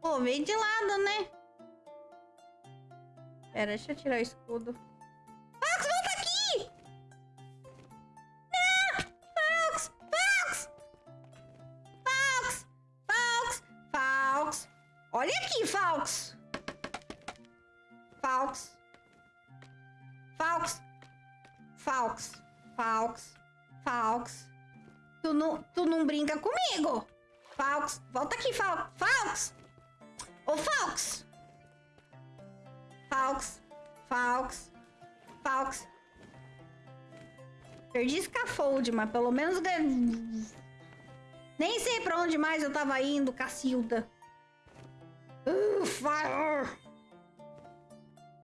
Pô, veio de lado, né? Pera, deixa eu tirar o escudo. Fox, volta aqui! Não! Fox! Fox! Fox! Fox! Fox! Olha aqui, Fox! Fox! Fox! Fox! Fox! Fox! Tu não, tu não brinca comigo! Fox! Volta aqui, Fox! Fox! Ô, Fox! Fox! Fox! Fox! Perdi Scaffold, mas pelo menos... Nem sei pra onde mais eu tava indo, Cacilda. Fire!